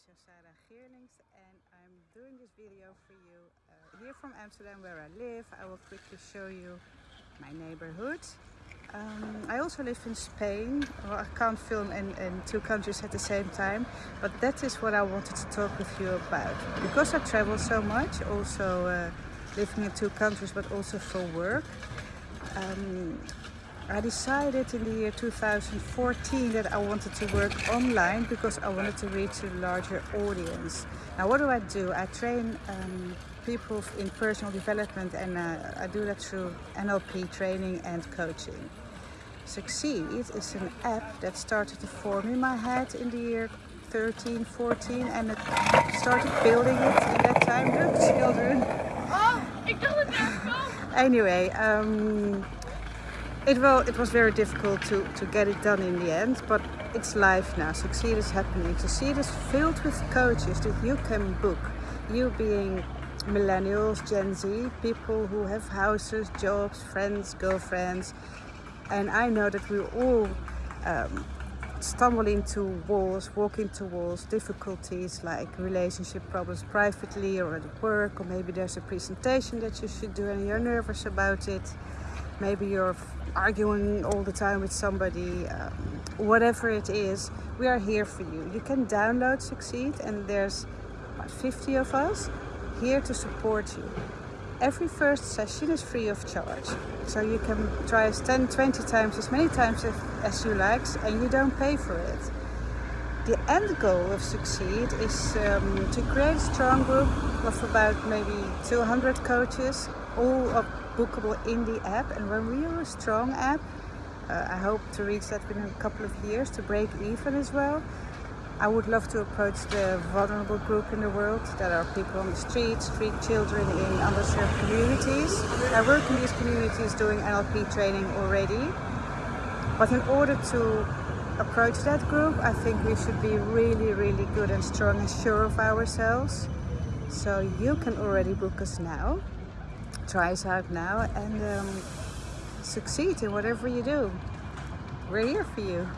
is Josara Geerlings and I'm doing this video for you uh, here from Amsterdam where I live. I will quickly show you my neighborhood. Um, I also live in Spain. Well, I can't film in, in two countries at the same time, but that is what I wanted to talk with you about. Because I travel so much, also uh, living in two countries, but also for work, um, I decided in the year 2014 that I wanted to work online because I wanted to reach a larger audience. Now what do I do? I train um, people in personal development and uh, I do that through NLP training and coaching. Succeed is an app that started to form in my head in the year 13, 14 and I started building it in that time. Look, children. Oh, ik dacht het Anyway, um, it, well, it was very difficult to, to get it done in the end, but it's live now. Succeed is happening. Succeed is filled with coaches that you can book. You being millennials, Gen Z, people who have houses, jobs, friends, girlfriends. And I know that we all um, stumble into walls, walk into walls, difficulties like relationship problems privately or at work, or maybe there's a presentation that you should do and you're nervous about it. Maybe you're arguing all the time with somebody, um, whatever it is, we are here for you. You can download Succeed and there's about 50 of us here to support you. Every first session is free of charge. So you can try us 10, 20 times, as many times as you like, and you don't pay for it. The end goal of Succeed is um, to create a strong group of about maybe 200 coaches, all of bookable in the app and when we are a strong app. Uh, I hope to reach that within a couple of years to break even as well. I would love to approach the vulnerable group in the world that are people on the streets, street children in underserved communities. I work in these communities doing NLP training already. But in order to approach that group I think we should be really really good and strong and sure of ourselves. So you can already book us now try us out now and um, succeed in whatever you do. We're here for you.